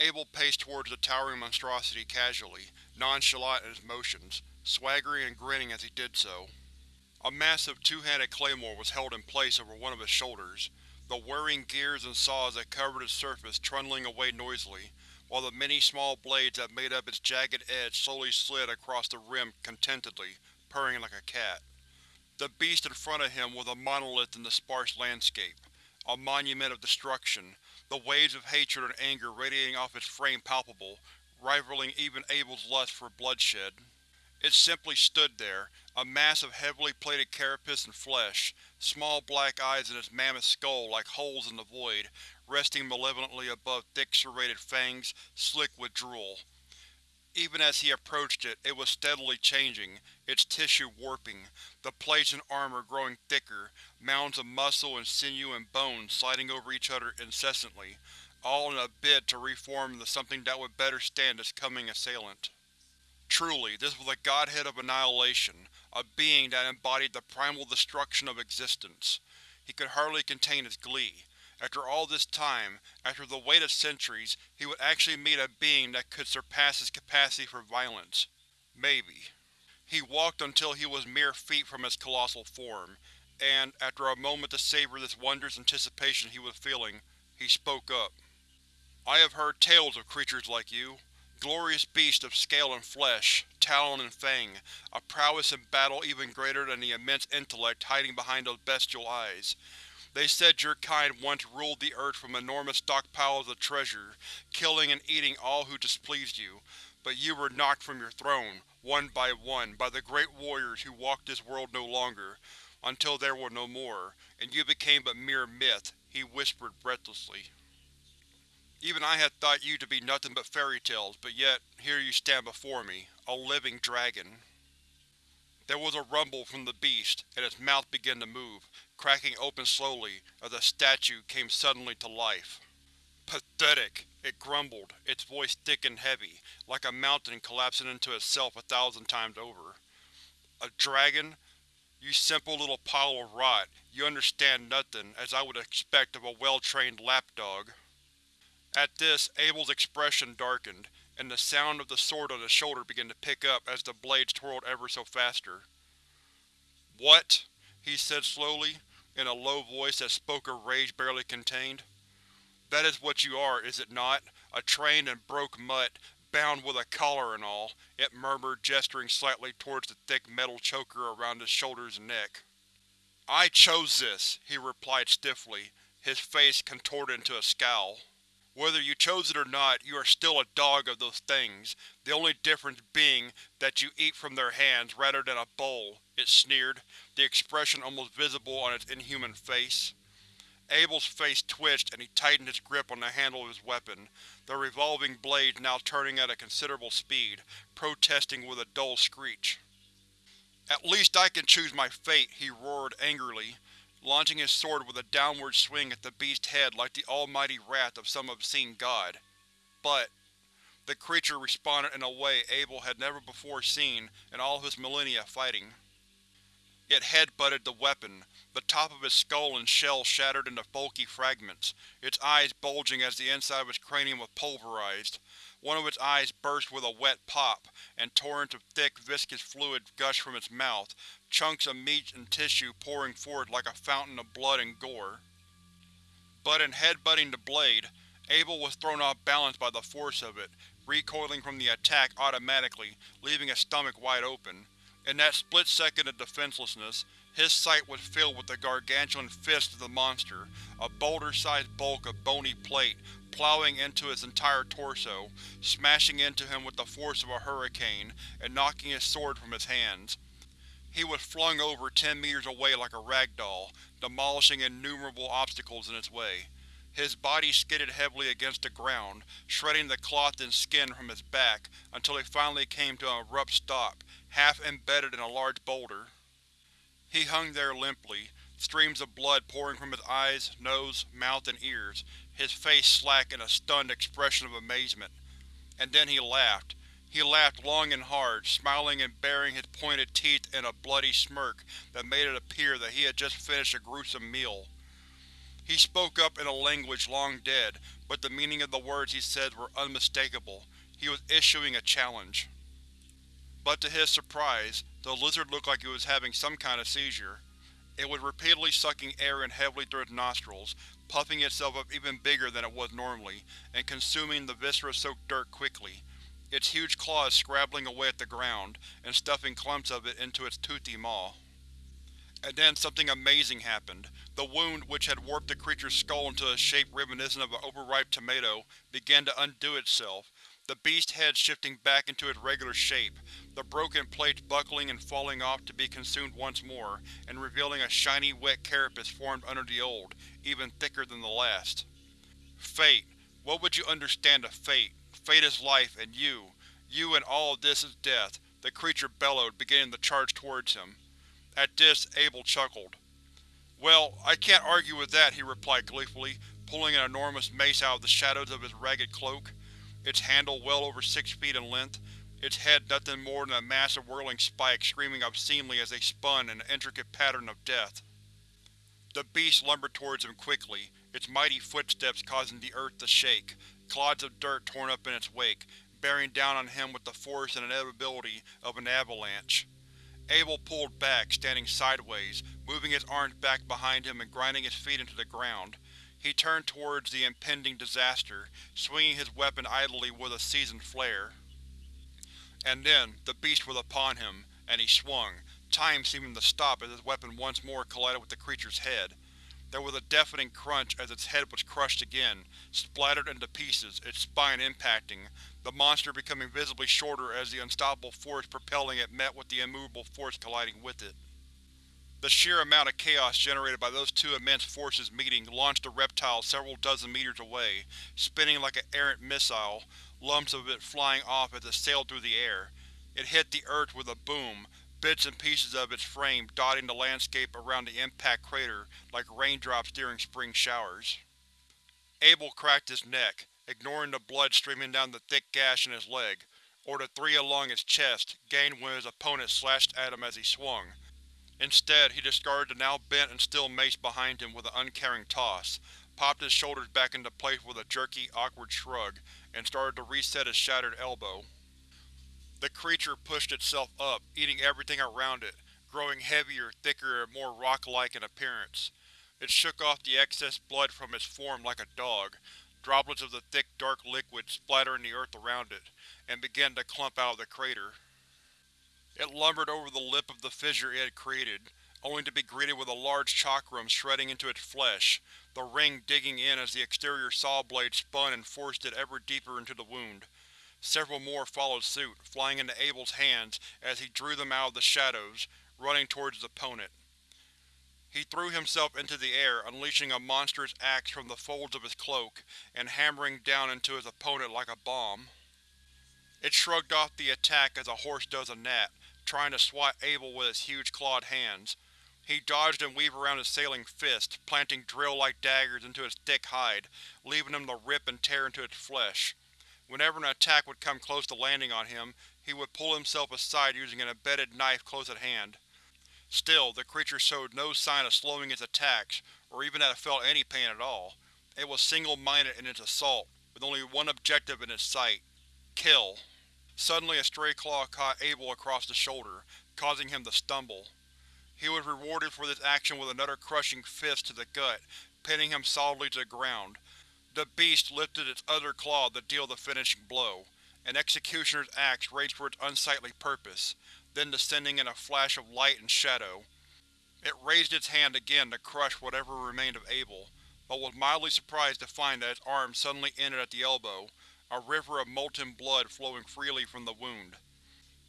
Abel paced towards the towering monstrosity casually, nonchalant in his motions, swaggering and grinning as he did so. A massive two-handed claymore was held in place over one of his shoulders, the whirring gears and saws that covered its surface trundling away noisily, while the many small blades that made up its jagged edge slowly slid across the rim contentedly, purring like a cat. The beast in front of him was a monolith in the sparse landscape, a monument of destruction, the waves of hatred and anger radiating off its frame palpable, rivaling even Abel's lust for bloodshed. It simply stood there, a mass of heavily plated carapace and flesh, small black eyes in its mammoth skull like holes in the void, resting malevolently above thick serrated fangs, slick with drool. Even as he approached it, it was steadily changing, its tissue warping, the plates and armor growing thicker, mounds of muscle and sinew and bone sliding over each other incessantly, all in a bid to reform into something that would better stand its coming assailant. Truly, this was a godhead of annihilation, a being that embodied the primal destruction of existence. He could hardly contain his glee. After all this time, after the wait of centuries, he would actually meet a being that could surpass his capacity for violence. Maybe. He walked until he was mere feet from his colossal form, and, after a moment to savor this wondrous anticipation he was feeling, he spoke up. I have heard tales of creatures like you. Glorious beast of scale and flesh, talon and fang, a prowess in battle even greater than the immense intellect hiding behind those bestial eyes. They said your kind once ruled the earth from enormous stockpiles of treasure, killing and eating all who displeased you, but you were knocked from your throne, one by one, by the great warriors who walked this world no longer, until there were no more, and you became but mere myth, he whispered breathlessly. Even I had thought you to be nothing but fairy tales, but yet, here you stand before me, a living dragon. There was a rumble from the beast, and its mouth began to move, cracking open slowly, as the statue came suddenly to life. Pathetic, it grumbled, its voice thick and heavy, like a mountain collapsing into itself a thousand times over. A dragon? You simple little pile of rot, you understand nothing, as I would expect of a well-trained lapdog. At this, Abel's expression darkened, and the sound of the sword on his shoulder began to pick up as the blades twirled ever so faster. What? he said slowly, in a low voice that spoke a rage barely contained. That is what you are, is it not? A trained and broke mutt, bound with a collar and all, it murmured, gesturing slightly towards the thick metal choker around his shoulders and neck. I chose this, he replied stiffly, his face contorted into a scowl. Whether you chose it or not, you are still a dog of those things, the only difference being that you eat from their hands rather than a bowl, it sneered, the expression almost visible on its inhuman face. Abel's face twitched and he tightened his grip on the handle of his weapon, the revolving blade now turning at a considerable speed, protesting with a dull screech. At least I can choose my fate, he roared angrily, launching his sword with a downward swing at the beast's head like the almighty wrath of some obscene god. But the creature responded in a way Abel had never before seen in all his millennia fighting. It head-butted the weapon, the top of its skull and shell shattered into bulky fragments, its eyes bulging as the inside of its cranium was pulverized. One of its eyes burst with a wet pop, and torrents of thick, viscous fluid gushed from its mouth, chunks of meat and tissue pouring forth like a fountain of blood and gore. But in headbutting the blade, Abel was thrown off balance by the force of it, recoiling from the attack automatically, leaving his stomach wide open. In that split second of defenselessness, his sight was filled with the gargantuan fist of the monster, a boulder-sized bulk of bony plate plowing into his entire torso, smashing into him with the force of a hurricane, and knocking his sword from his hands. He was flung over ten meters away like a rag doll, demolishing innumerable obstacles in its way. His body skidded heavily against the ground, shredding the cloth and skin from his back, until he finally came to an abrupt stop, half embedded in a large boulder. He hung there limply, streams of blood pouring from his eyes, nose, mouth, and ears, his face slack in a stunned expression of amazement. And then he laughed. He laughed long and hard, smiling and baring his pointed teeth in a bloody smirk that made it appear that he had just finished a gruesome meal. He spoke up in a language long dead, but the meaning of the words he said were unmistakable. He was issuing a challenge. But to his surprise, the lizard looked like it was having some kind of seizure. It was repeatedly sucking air in heavily through its nostrils, puffing itself up even bigger than it was normally, and consuming the viscera-soaked dirt quickly, its huge claws scrabbling away at the ground, and stuffing clumps of it into its toothy maw. And then something amazing happened. The wound, which had warped the creature's skull into a shape reminiscent of an overripe tomato, began to undo itself, the beast's head shifting back into its regular shape, the broken plates buckling and falling off to be consumed once more, and revealing a shiny wet carapace formed under the old, even thicker than the last. Fate. What would you understand of fate? Fate is life, and you, you and all of this is death, the creature bellowed, beginning to charge towards him. At this, Abel chuckled. Well, I can't argue with that, he replied gleefully, pulling an enormous mace out of the shadows of his ragged cloak its handle well over six feet in length, its head nothing more than a mass of whirling spikes screaming obscenely as they spun in an intricate pattern of death. The beast lumbered towards him quickly, its mighty footsteps causing the earth to shake, clods of dirt torn up in its wake, bearing down on him with the force and inevitability of an avalanche. Abel pulled back, standing sideways, moving his arms back behind him and grinding his feet into the ground. He turned towards the impending disaster, swinging his weapon idly with a seasoned flair. And then, the beast was upon him, and he swung, time seeming to stop as his weapon once more collided with the creature's head. There was a deafening crunch as its head was crushed again, splattered into pieces, its spine impacting, the monster becoming visibly shorter as the unstoppable force propelling it met with the immovable force colliding with it. The sheer amount of chaos generated by those two immense forces meeting launched the reptile several dozen meters away, spinning like an errant missile, lumps of it flying off as it sailed through the air. It hit the earth with a boom, bits and pieces of its frame dotting the landscape around the impact crater like raindrops during spring showers. Abel cracked his neck, ignoring the blood streaming down the thick gash in his leg, or the three along his chest, gained when his opponent slashed at him as he swung, Instead, he discarded the now bent and still mace behind him with an uncaring toss, popped his shoulders back into place with a jerky, awkward shrug, and started to reset his shattered elbow. The creature pushed itself up, eating everything around it, growing heavier, thicker, and more rock-like in appearance. It shook off the excess blood from its form like a dog, droplets of the thick dark liquid splattering the earth around it, and began to clump out of the crater. It lumbered over the lip of the fissure it had created, only to be greeted with a large chakram shredding into its flesh, the ring digging in as the exterior saw blade spun and forced it ever deeper into the wound. Several more followed suit, flying into Abel's hands as he drew them out of the shadows, running towards his opponent. He threw himself into the air, unleashing a monstrous axe from the folds of his cloak, and hammering down into his opponent like a bomb. It shrugged off the attack as a horse does a gnat, trying to swat Abel with its huge clawed hands. He dodged and weaved around his sailing fist, planting drill-like daggers into its thick hide, leaving them to rip and tear into its flesh. Whenever an attack would come close to landing on him, he would pull himself aside using an embedded knife close at hand. Still, the creature showed no sign of slowing its attacks, or even that it felt any pain at all. It was single-minded in its assault, with only one objective in its sight. Kill. Suddenly a stray claw caught Abel across the shoulder, causing him to stumble. He was rewarded for this action with another crushing fist to the gut, pinning him solidly to the ground. The beast lifted its other claw to deal the finishing blow. An executioner's axe raged for its unsightly purpose, then descending in a flash of light and shadow. It raised its hand again to crush whatever remained of Abel, but was mildly surprised to find that its arm suddenly ended at the elbow, a river of molten blood flowing freely from the wound.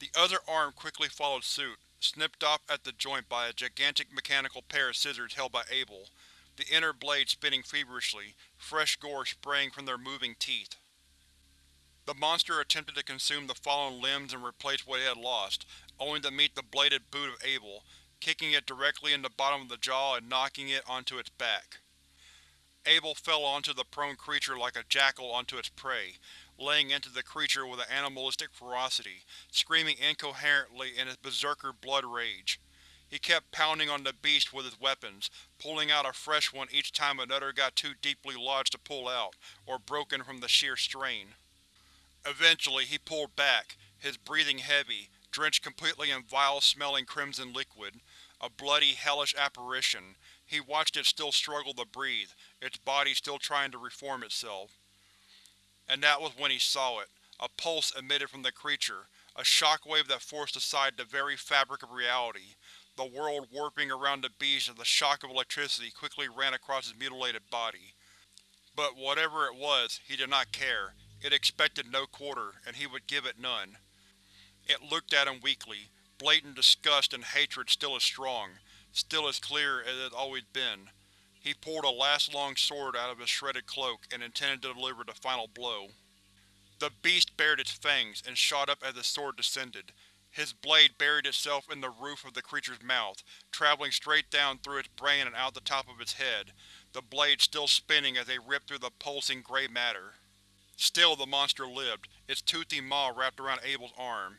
The other arm quickly followed suit, snipped off at the joint by a gigantic mechanical pair of scissors held by Abel, the inner blade spinning feverishly, fresh gore spraying from their moving teeth. The monster attempted to consume the fallen limbs and replace what it had lost, only to meet the bladed boot of Abel, kicking it directly in the bottom of the jaw and knocking it onto its back. Abel fell onto the prone creature like a jackal onto its prey, laying into the creature with an animalistic ferocity, screaming incoherently in his berserker blood rage. He kept pounding on the beast with his weapons, pulling out a fresh one each time another got too deeply lodged to pull out, or broken from the sheer strain. Eventually, he pulled back, his breathing heavy, drenched completely in vile-smelling crimson liquid. A bloody, hellish apparition. He watched it still struggle to breathe, its body still trying to reform itself. And that was when he saw it. A pulse emitted from the creature, a shockwave that forced aside the very fabric of reality, the world warping around the beast as the shock of electricity quickly ran across his mutilated body. But whatever it was, he did not care. It expected no quarter, and he would give it none. It looked at him weakly, blatant disgust and hatred still as strong, still as clear as it had always been. He pulled a last long sword out of his shredded cloak and intended to deliver the final blow. The beast bared its fangs and shot up as the sword descended. His blade buried itself in the roof of the creature's mouth, traveling straight down through its brain and out the top of its head, the blade still spinning as they ripped through the pulsing gray matter. Still the monster lived, its toothy maw wrapped around Abel's arm.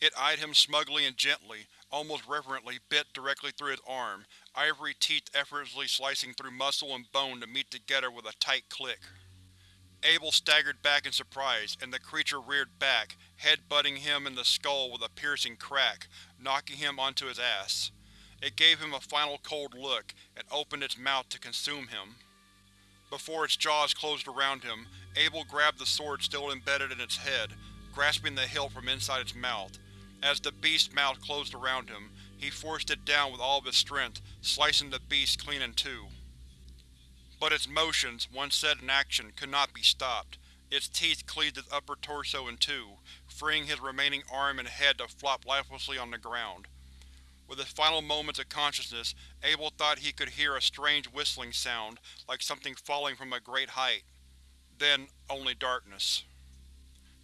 It eyed him smugly and gently, almost reverently bit directly through his arm, ivory teeth effortlessly slicing through muscle and bone to meet together with a tight click. Abel staggered back in surprise, and the creature reared back, head-butting him in the skull with a piercing crack, knocking him onto his ass. It gave him a final cold look, and opened its mouth to consume him. Before its jaws closed around him, Abel grabbed the sword still embedded in its head, grasping the hilt from inside its mouth. As the beast's mouth closed around him, he forced it down with all of his strength, slicing the beast clean in two. But its motions, once set in action, could not be stopped. Its teeth cleaved his upper torso in two, freeing his remaining arm and head to flop lifelessly on the ground. With his final moments of consciousness, Abel thought he could hear a strange whistling sound, like something falling from a great height. Then, only darkness.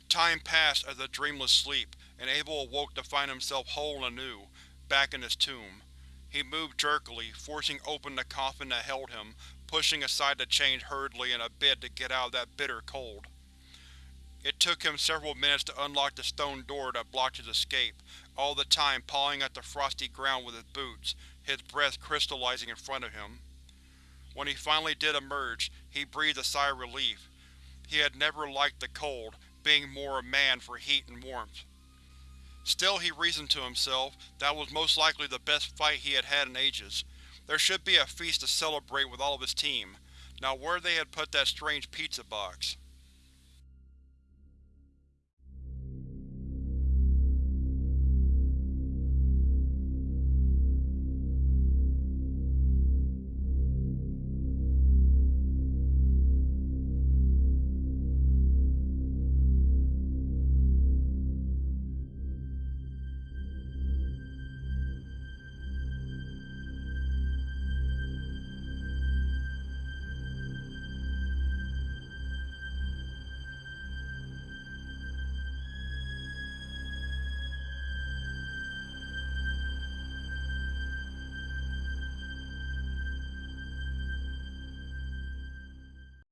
Time passed as a dreamless sleep, and Abel awoke to find himself whole and anew, back in his tomb. He moved jerkily, forcing open the coffin that held him, pushing aside the chains hurriedly in a bid to get out of that bitter cold. It took him several minutes to unlock the stone door that blocked his escape, all the time pawing at the frosty ground with his boots, his breath crystallizing in front of him. When he finally did emerge, he breathed a sigh of relief. He had never liked the cold, being more a man for heat and warmth. Still, he reasoned to himself, that was most likely the best fight he had had in ages. There should be a feast to celebrate with all of his team. Now where they had put that strange pizza box.